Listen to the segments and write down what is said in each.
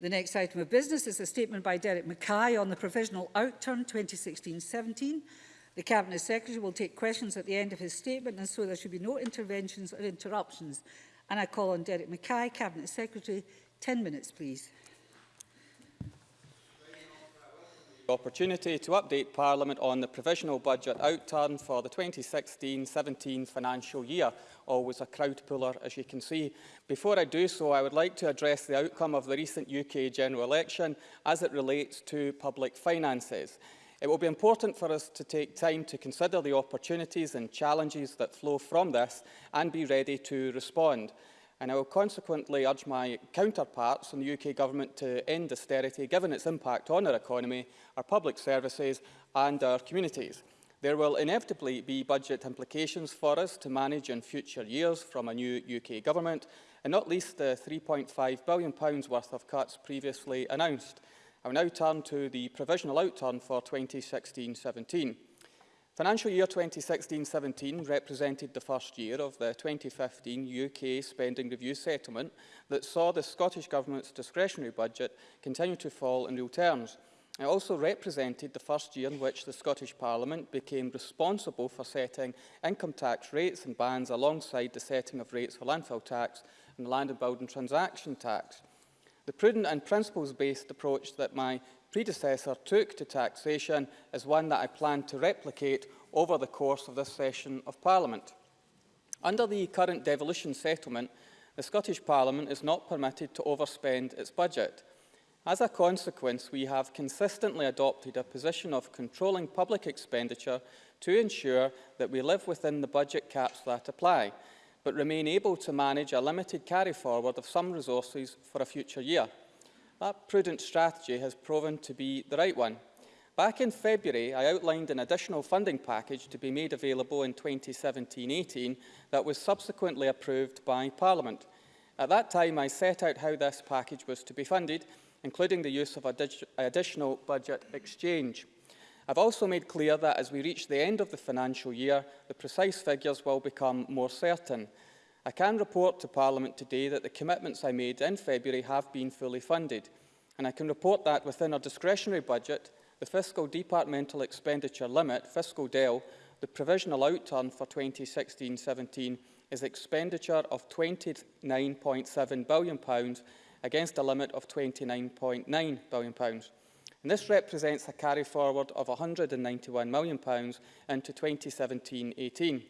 The next item of business is a statement by Derek Mackay on the provisional outturn 2016-17. The Cabinet Secretary will take questions at the end of his statement and so there should be no interventions or interruptions. And I call on Derek Mackay, Cabinet Secretary. 10 minutes, please. opportunity to update Parliament on the provisional budget outturn for the 2016-17 financial year, always a crowd puller as you can see. Before I do so, I would like to address the outcome of the recent UK general election as it relates to public finances. It will be important for us to take time to consider the opportunities and challenges that flow from this and be ready to respond. and I will consequently urge my counterparts in the UK Government to end austerity given its impact on our economy, our public services and our communities. There will inevitably be budget implications for us to manage in future years from a new UK Government, and not least the £3.5 billion worth of cuts previously announced. I will now turn to the provisional outturn for 2016-17. Financial year 2016-17 represented the first year of the 2015 UK spending review settlement that saw the Scottish Government's discretionary budget continue to fall in real terms. It also represented the first year in which the Scottish Parliament became responsible for setting income tax rates and bans alongside the setting of rates for landfill tax and land and building transaction tax. The prudent and principles-based approach that my predecessor took to taxation is one that I plan to replicate over the course of this session of Parliament. Under the current devolution settlement, the Scottish Parliament is not permitted to overspend its budget. As a consequence, we have consistently adopted a position of controlling public expenditure to ensure that we live within the budget caps that apply, but remain able to manage a limited carry forward of some resources for a future year. That prudent strategy has proven to be the right one. Back in February, I outlined an additional funding package to be made available in 2017-18 that was subsequently approved by Parliament. At that time, I set out how this package was to be funded, including the use of a additional budget exchange. I've also made clear that as we reach the end of the financial year, the precise figures will become more certain. I can report to Parliament today that the commitments I made in February have been fully funded, and I can report that within our discretionary budget, the fiscal departmental expenditure limit, fiscal DEL, the provisional outturn for 2016-17 is expenditure of £29.7 billion against a limit of £29.9 billion. And this represents a carry forward of £191 million into 2017-18.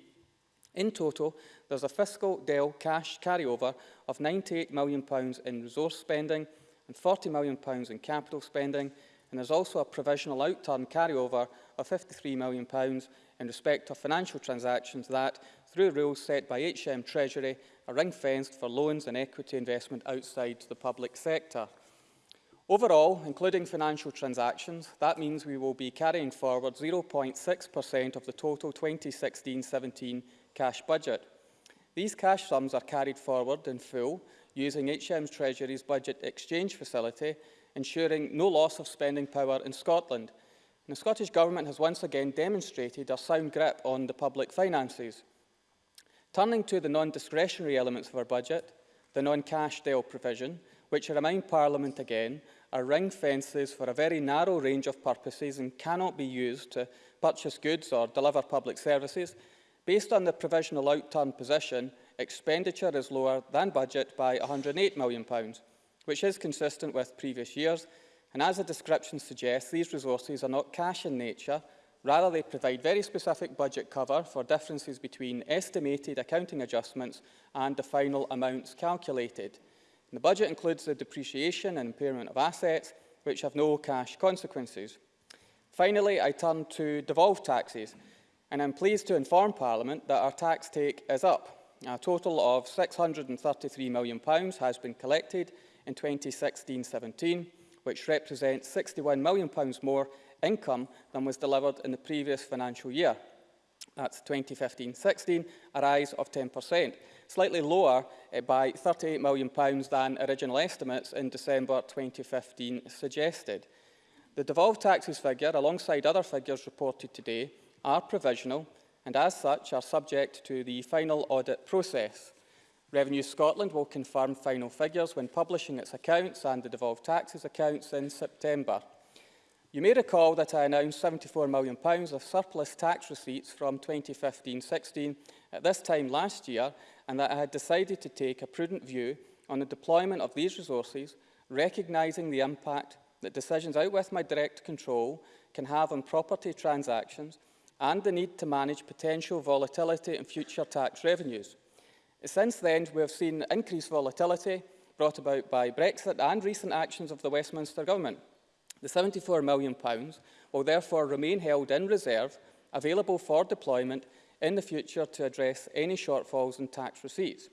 In total, there's a fiscal Dell cash carryover of £98 million in resource spending and £40 million in capital spending, and there's also a provisional outturn carryover of £53 million in respect of financial transactions that, through rules set by HM Treasury, are ring-fenced for loans and equity investment outside the public sector. Overall, including financial transactions, that means we will be carrying forward 0.6% of the total 2016-17 cash budget. These cash sums are carried forward in full using HM's Treasury's budget exchange facility, ensuring no loss of spending power in Scotland. And the Scottish Government has once again demonstrated a sound grip on the public finances. Turning to the non-discretionary elements of our budget, the non-cash Dell provision, which I remind Parliament again, are ring fences for a very narrow range of purposes and cannot be used to purchase goods or deliver public services, Based on the provisional outturn position, expenditure is lower than budget by £108 million, which is consistent with previous years, and as the description suggests, these resources are not cash in nature, rather they provide very specific budget cover for differences between estimated accounting adjustments and the final amounts calculated. And the budget includes the depreciation and impairment of assets, which have no cash consequences. Finally, I turn to devolved taxes and I'm pleased to inform Parliament that our tax take is up. A total of £633 million has been collected in 2016-17, which represents £61 million more income than was delivered in the previous financial year. That's 2015-16, a rise of 10%, slightly lower eh, by £38 million than original estimates in December 2015 suggested. The devolved taxes figure, alongside other figures reported today, are provisional and as such are subject to the final audit process. Revenue Scotland will confirm final figures when publishing its accounts and the devolved taxes accounts in September. You may recall that I announced £74 million of surplus tax receipts from 2015-16 at this time last year and that I had decided to take a prudent view on the deployment of these resources, recognising the impact that decisions out with my direct control can have on property transactions and the need to manage potential volatility in future tax revenues. Since then, we have seen increased volatility brought about by Brexit and recent actions of the Westminster Government. The £74 million will therefore remain held in reserve, available for deployment in the future to address any shortfalls in tax receipts.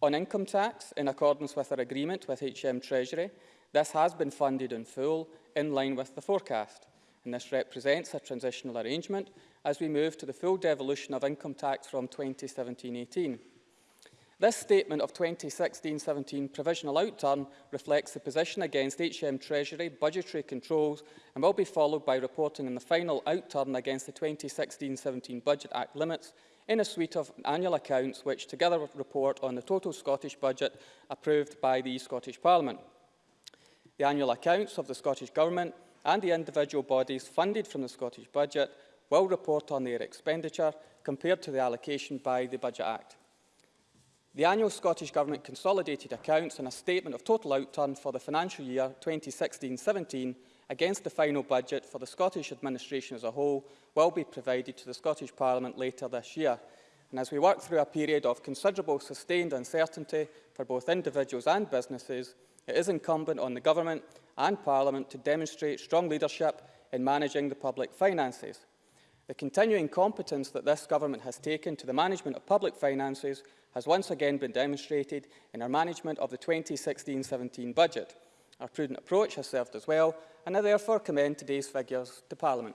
On income tax, in accordance with our agreement with HM Treasury, this has been funded in full, in line with the forecast and this represents a transitional arrangement as we move to the full devolution of income tax from 2017-18. This statement of 2016-17 provisional outturn reflects the position against HM Treasury budgetary controls and will be followed by reporting in the final outturn against the 2016-17 Budget Act limits in a suite of annual accounts which together report on the total Scottish budget approved by the Scottish Parliament. The annual accounts of the Scottish Government and the individual bodies funded from the Scottish Budget will report on their expenditure compared to the allocation by the Budget Act. The annual Scottish Government consolidated accounts and a statement of total outturn for the financial year 2016-17 against the final budget for the Scottish Administration as a whole will be provided to the Scottish Parliament later this year. And as we work through a period of considerable sustained uncertainty for both individuals and businesses, it is incumbent on the Government and Parliament to demonstrate strong leadership in managing the public finances. The continuing competence that this government has taken to the management of public finances has once again been demonstrated in our management of the 2016-17 budget. Our prudent approach has served us well, and I therefore commend today's figures to Parliament.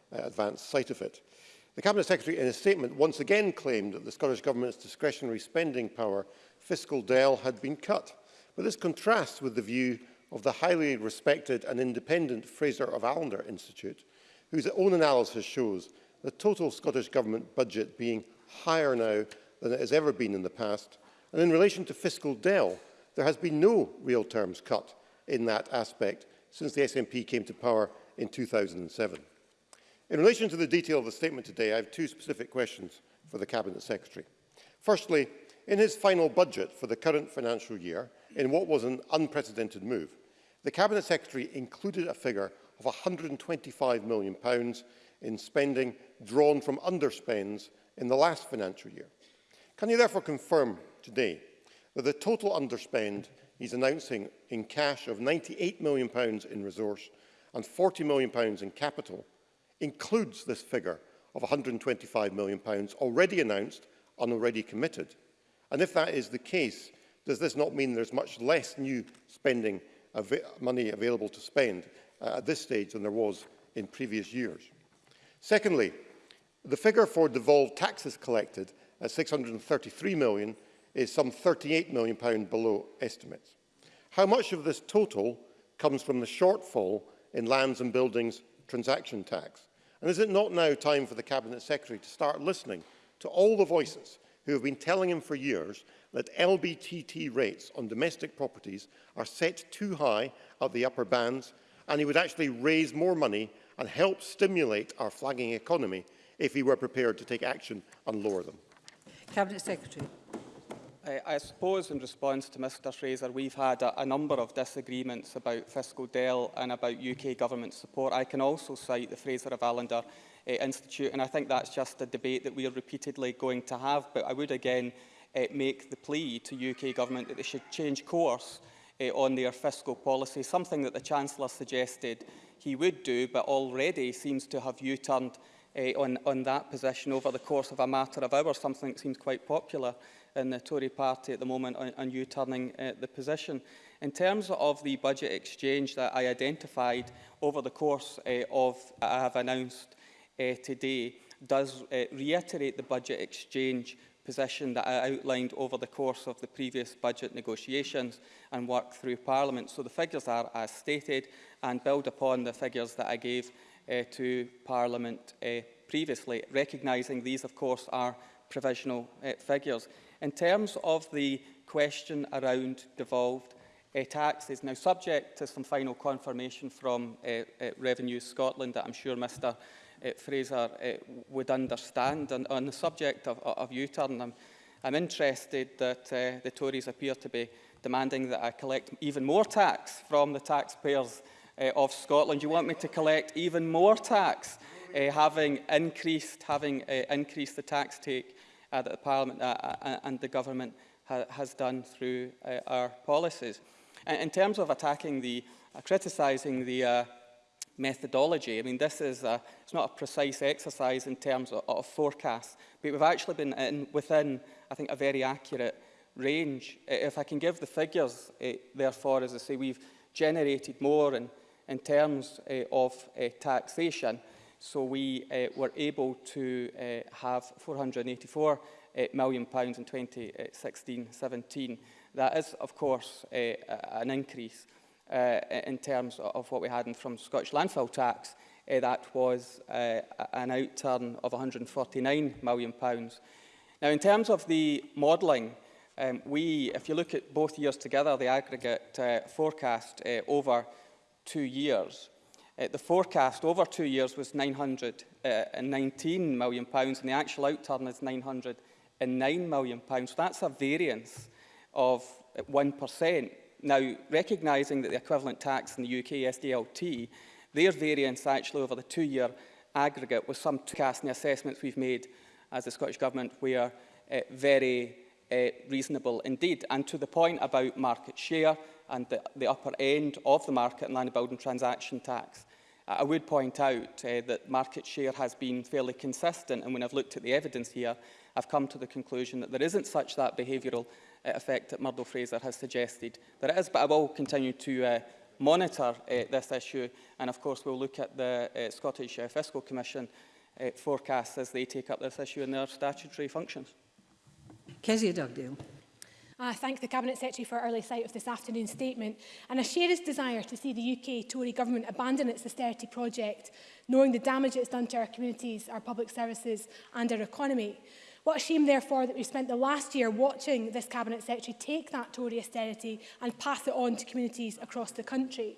uh, advance sight of it. The Cabinet Secretary in a statement once again claimed that the Scottish Government's discretionary spending power fiscal Dell had been cut. But this contrasts with the view of the highly respected and independent Fraser of Allender Institute, whose own analysis shows the total Scottish Government budget being higher now than it has ever been in the past. And in relation to fiscal Dell, there has been no real terms cut in that aspect since the SNP came to power in 2007. In relation to the detail of the statement today, I have two specific questions for the Cabinet Secretary. Firstly, in his final budget for the current financial year, in what was an unprecedented move, the Cabinet Secretary included a figure of £125 million in spending drawn from underspends in the last financial year. Can you therefore confirm today that the total underspend he's announcing in cash of £98 million in resource and £40 million in capital includes this figure of £125 million already announced and already committed? And if that is the case, does this not mean there's much less new spending av money available to spend uh, at this stage than there was in previous years? Secondly, the figure for devolved taxes collected at £633 million is some £38 million below estimates. How much of this total comes from the shortfall in lands and buildings transaction tax? And is it not now time for the Cabinet Secretary to start listening to all the voices who have been telling him for years that LBTT rates on domestic properties are set too high at the upper bands and he would actually raise more money and help stimulate our flagging economy if he were prepared to take action and lower them? Cabinet Secretary. Eh, I suppose in response to Mr Fraser, we've had a, a number of disagreements about fiscal Dell and about UK government support. I can also cite the Fraser of Allender uh, Institute, and I think that's just a debate that we are repeatedly going to have. But I would again uh, make the plea to UK government that they should change course uh, on their fiscal policy, something that the Chancellor suggested he would do, but already seems to have U-turned uh, on, on that position over the course of a matter of hours, something that seems quite popular in the Tory party at the moment on, on you turning uh, the position. In terms of the budget exchange that I identified over the course uh, of I have announced uh, today, does uh, reiterate the budget exchange position that I outlined over the course of the previous budget negotiations and work through Parliament. So the figures are as stated and build upon the figures that I gave uh, to Parliament uh, previously, recognising these, of course, are provisional uh, figures. In terms of the question around devolved uh, tax is now subject to some final confirmation from uh, uh, Revenue Scotland that I'm sure Mr uh, Fraser uh, would understand. And on the subject of, of U-turn, I'm, I'm interested that uh, the Tories appear to be demanding that I collect even more tax from the taxpayers uh, of Scotland. You want me to collect even more tax, uh, having increased, having uh, increased the tax take uh, that the Parliament uh, uh, uh, and the Government ha has done through uh, our policies. And in terms of attacking the, uh, criticising the uh, methodology. I mean, this is a, uh, it's not a precise exercise in terms of, of forecasts, but we've actually been in, within, I think, a very accurate range. If I can give the figures, uh, therefore, as I say, we've generated more in, in terms uh, of uh, taxation. So we uh, were able to uh, have £484 uh, million pounds in 2016-17. That is, of course, an increase in terms of what we had in, from Scottish landfill tax. that was an outturn of £149 million. Pounds. Now, in terms of the modelling, um, we, if you look at both years together, the aggregate uh, forecast uh, over two years, uh, the forecast over two years was £919 uh, million and the actual outturn is £909 million. So that's a variance of 1%. Uh, now, recognising that the equivalent tax in the UK, SDLT, their variance actually over the two-year aggregate was some cast the assessments we've made as the Scottish Government were uh, very uh, reasonable indeed. And to the point about market share, and the, the upper end of the market and land building transaction tax. I would point out uh, that market share has been fairly consistent and when I've looked at the evidence here, I've come to the conclusion that there isn't such that behavioural uh, effect that Murdo Fraser has suggested. There is, but I will continue to uh, monitor uh, this issue and of course we'll look at the uh, Scottish uh, Fiscal Commission uh, forecasts as they take up this issue in their statutory functions. Kezia Dugdale. Ah, I thank the Cabinet Secretary for early sight of this afternoon's statement and I share his desire to see the UK Tory government abandon its austerity project, knowing the damage it's done to our communities, our public services and our economy. What a shame, therefore, that we've spent the last year watching this Cabinet Secretary take that Tory austerity and pass it on to communities across the country.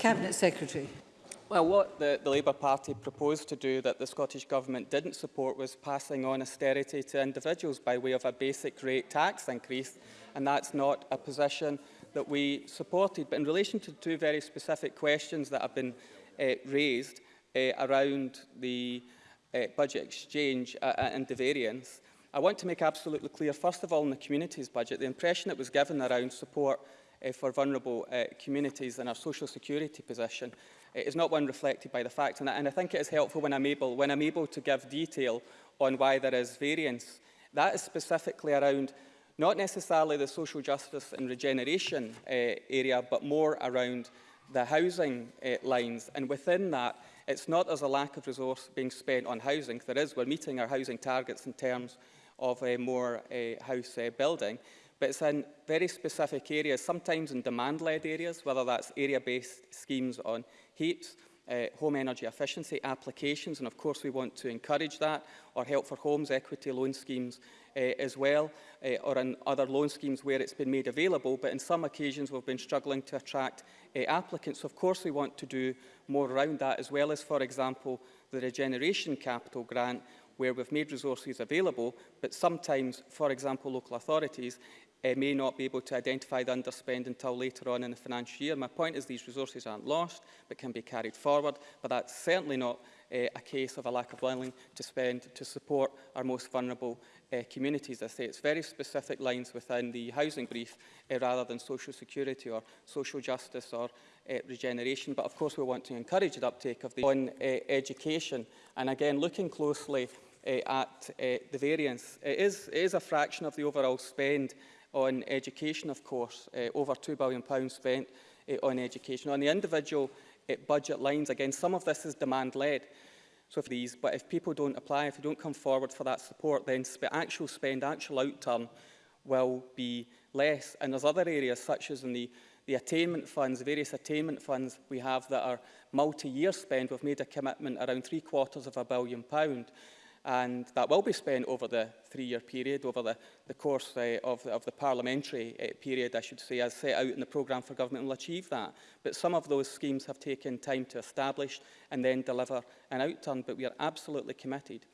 Cabinet Secretary. Well, what the, the, Labour Party proposed to do that the Scottish Government didn't support was passing on austerity to individuals by way of a basic rate tax increase, and that's not a position that we supported. But in relation to two very specific questions that have been uh, raised uh, around the uh, budget exchange uh, uh and the variance, I want to make absolutely clear, first of all, in the communities budget, the impression that was given around support uh, for vulnerable uh, communities in our social security position it is not one reflected by the fact And I, and I think it is helpful when I'm, able, when I'm able to give detail on why there is variance. That is specifically around not necessarily the social justice and regeneration uh, area, but more around the housing uh, lines. And within that, it's not as a lack of resource being spent on housing. There is, we're meeting our housing targets in terms of uh, more uh, house uh, building. but it's in very specific areas, sometimes in demand-led areas, whether that's area-based schemes on heaps, uh, home energy efficiency applications, and of course we want to encourage that, or help for homes equity loan schemes uh, as well, uh, or in other loan schemes where it's been made available, but in some occasions we've been struggling to attract uh, applicants. Of course we want to do more around that, as well as, for example, the Regeneration Capital Grant, where we've made resources available, but sometimes, for example, local authorities uh, may not be able to identify the underspend until later on in the financial year. My point is these resources aren't lost but can be carried forward, but that's certainly not uh, a case of a lack of willing to spend to support our most vulnerable uh, communities. I say it's very specific lines within the housing brief uh, rather than social security or social justice or uh, regeneration. But of course we want to encourage the uptake of the on uh, education. And again, looking closely uh, eh, at uh, eh, the variance. It is, it is a fraction of the overall spend on education, of course, uh, over £2 billion spent uh, on education. On the individual uh, budget lines, again, some of this is demand-led. So for these, but if people don't apply, if they don't come forward for that support, then sp actual spend, actual outturn will be less. And there's other areas, such as in the, the attainment funds, various attainment funds we have that are multi-year spend. We've made a commitment around three quarters of a billion pound and that will be spent over the three-year period, over the, the course uh, of, of the parliamentary uh, period, I should say, as set out in the programme for government will achieve that. But some of those schemes have taken time to establish and then deliver an outturn, but we are absolutely committed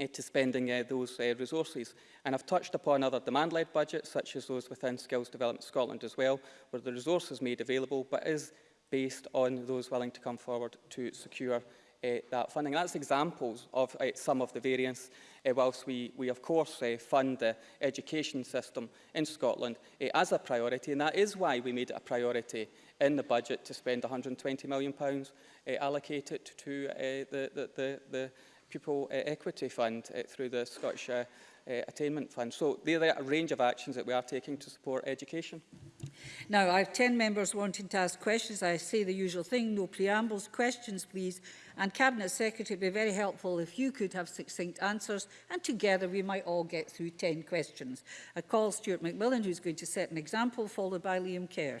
uh, to spending uh, those uh, resources. And I've touched upon other demand-led budgets, such as those within Skills Development Scotland as well, where the resources is made available, but is based on those willing to come forward to secure Uh, that funding. That's examples of uh, some of the variance, uh, whilst we, we of course fund the education system in Scotland as a priority, and that is why we made it a priority in the budget to spend £120 million allocated to the, the, the, the Pupil Equity Fund through the Scottish Attainment Fund. So there are a range of actions that we are taking to support education. Now, I have 10 members wanting to ask questions. I say the usual thing, no preambles, questions please. And Cabinet Secretary, it would be very helpful if you could have succinct answers and together we might all get through 10 questions. I call Stuart McMillan, who's going to set an example, followed by Liam Kerr.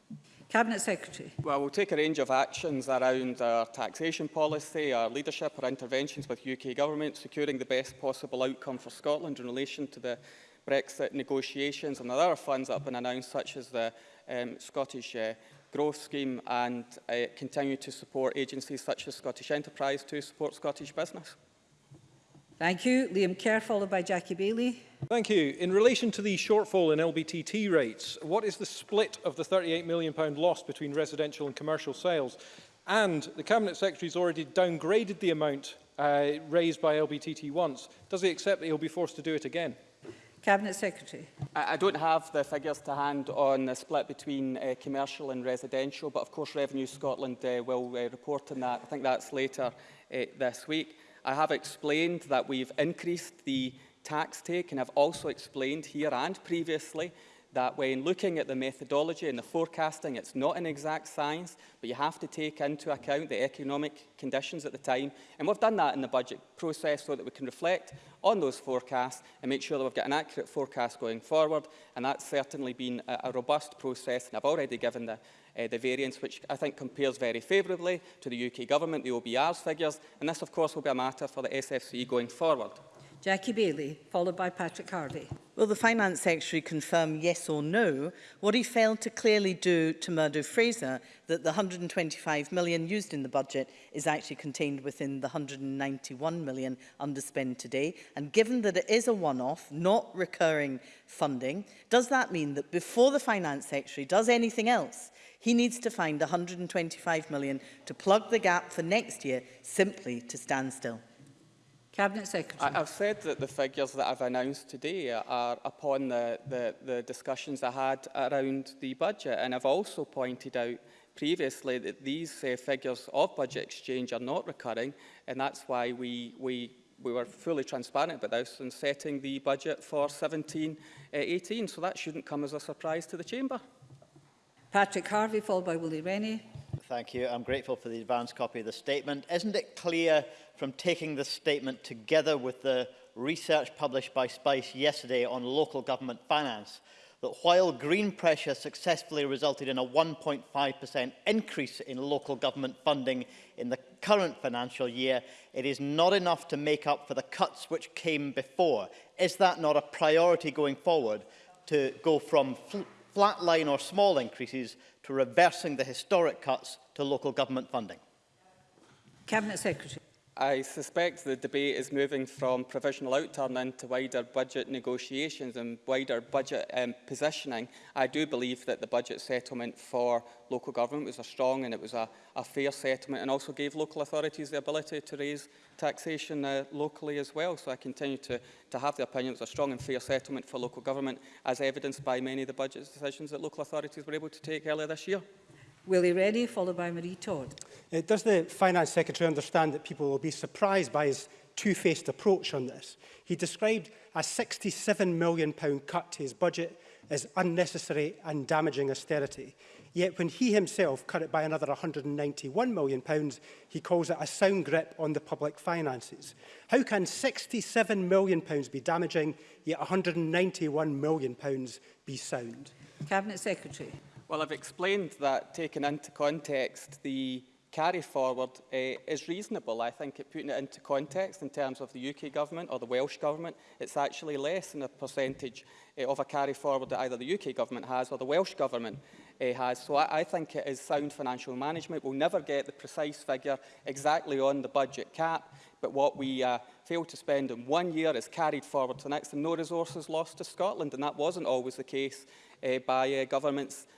Cabinet Secretary. Well, we'll take a range of actions around our taxation policy, our leadership, our interventions with UK government, securing the best possible outcome for Scotland in relation to the Brexit negotiations and there are funds that have been announced, such as the um, Scottish uh, Growth Scheme and uh, continue to support agencies such as Scottish Enterprise to support Scottish business. Thank you. Liam Kerr, followed by Jackie Bailey. Thank you. In relation to the shortfall in LBTT rates, what is the split of the £38 million loss between residential and commercial sales? And the Cabinet Secretary has already downgraded the amount uh, raised by LBTT once. Does he accept that he'll be forced to do it again? Cabinet Secretary. I, I don't have the figures to hand on the split between uh, commercial and residential, but of course Revenue Scotland uh, will uh, report on that. I think that's later uh, this week. I have explained that we've increased the tax take and I've also explained here and previously that when looking at the methodology and the forecasting, it's not an exact science, but you have to take into account the economic conditions at the time. And we've done that in the budget process so that we can reflect on those forecasts and make sure that we've got an accurate forecast going forward. And that's certainly been a, a robust process, and I've already given the, uh, the variance, which I think compares very favourably to the UK government, the OBR's figures. And this, of course, will be a matter for the SFC going forward. Jackie Bailey, followed by Patrick Harvey. Will the Finance Secretary confirm yes or no what he failed to clearly do to Murdo Fraser that the 125 million used in the budget is actually contained within the 191 million underspend today and given that it is a one-off not recurring funding does that mean that before the Finance Secretary does anything else he needs to find 125 million to plug the gap for next year simply to stand still? Cabinet Secretary. I, I've said that the figures that I've announced today are upon the, the, the discussions I had around the budget, and I've also pointed out previously that these uh, figures of budget exchange are not recurring, and that's why we, we, we were fully transparent about this in setting the budget for 17-18, uh, so that shouldn't come as a surprise to the Chamber. Patrick Harvey, followed by Willie Rennie. Thank you. I'm grateful for the advance copy of the statement. Isn't it clear from taking the statement together with the research published by SPICE yesterday on local government finance that while green pressure successfully resulted in a 1.5% increase in local government funding in the current financial year, it is not enough to make up for the cuts which came before. Is that not a priority going forward to go from flat line or small increases to reversing the historic cuts to local government funding? Cabinet Secretary. I suspect the debate is moving from provisional outturn into wider budget negotiations and wider budget um, positioning. I do believe that the budget settlement for local government was a strong and it was a, a fair settlement and also gave local authorities the ability to raise taxation uh, locally as well. So I continue to, to have the opinion it was a strong and fair settlement for local government as evidenced by many of the budget decisions that local authorities were able to take earlier this year. Willie Rennie, followed by Marie Todd. Uh, does the Finance Secretary understand that people will be surprised by his two-faced approach on this? He described a £67 million cut to his budget as unnecessary and damaging austerity. Yet when he himself cut it by another £191 million, pounds, he calls it a sound grip on the public finances. How can £67 million pounds be damaging, yet £191 million pounds be sound? Cabinet Secretary. Well, I've explained that, taken into context, the carry forward uh, is reasonable. I think it, putting it into context in terms of the UK government or the Welsh government, it's actually less than a percentage uh, of a carry forward that either the UK government has or the Welsh government uh, has. So I, I think it is sound financial management. We'll never get the precise figure exactly on the budget cap, but what we uh, fail to spend in one year is carried forward to the next and no resources lost to Scotland. And that wasn't always the case uh, by uh, governments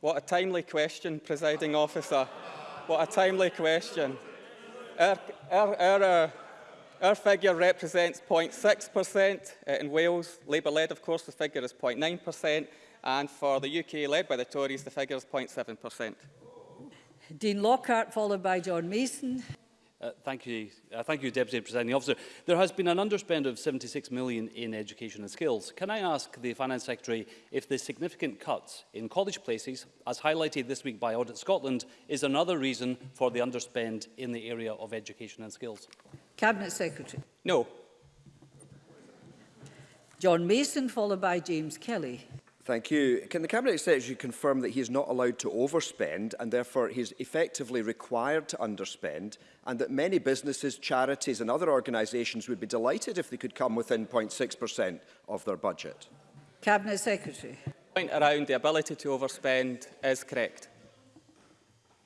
What a timely question, presiding officer. What a timely question. Our, our, our, uh, our figure represents 0.6% uh, in Wales. Labour-led, of course, the figure is 0.9%. And for the UK, led by the Tories, the figure is 0.7%. Dean Lockhart, followed by John Mason. Uh, thank you, uh, thank you, Deputy Presiding Officer. There has been an underspend of 76 million in education and skills. Can I ask the Finance Secretary if the significant cuts in college places, as highlighted this week by Audit Scotland, is another reason for the underspend in the area of education and skills? Cabinet Secretary. No. John Mason, followed by James Kelly. Thank you. Can the Cabinet Secretary confirm that he is not allowed to overspend and therefore he is effectively required to underspend and that many businesses, charities and other organisations would be delighted if they could come within 0.6% of their budget? Cabinet Secretary. The point around the ability to overspend is correct.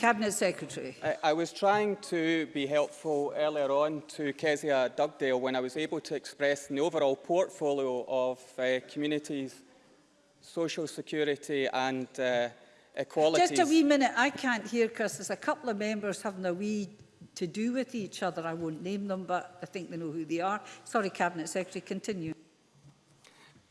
Cabinet Secretary. I, I was trying to be helpful earlier on to Kezia Dugdale when I was able to express the overall portfolio of uh, communities, social security and uh, equalities. Just a wee minute, I can't hear because there's a couple of members having a wee to do with each other. I won't name them, but I think they know who they are. Sorry, Cabinet Secretary, continue.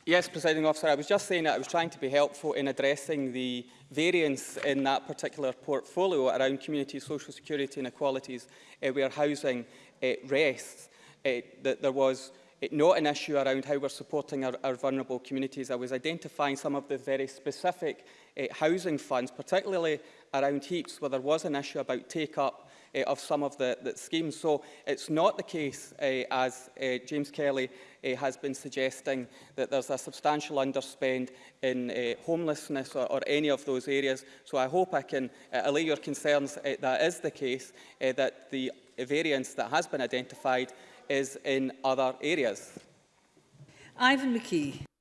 Yes, Presiding Officer, I was just saying that I was trying to be helpful in addressing the variance in that particular portfolio around community social security inequalities uh, where housing uh, rests. Uh, that there was it not an issue around how we're supporting our, our vulnerable communities. I was identifying some of the very specific uh, housing funds, particularly around HEAPS, where there was an issue about take-up uh, of some of the, the schemes. So it's not the case, uh, as uh, James Kelly uh, has been suggesting, that there's a substantial underspend in uh, homelessness or, or any of those areas. So I hope I can uh, allay your concerns uh, that is the case, uh, that the variance that has been identified is in other areas. Ivan McKee.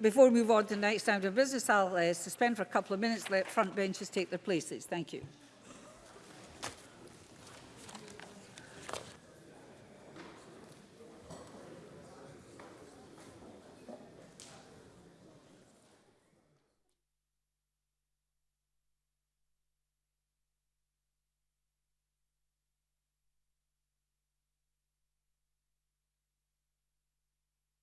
Before we move on to the next round of business, I'll uh, suspend for a couple of minutes, let front benches take their places. Thank you.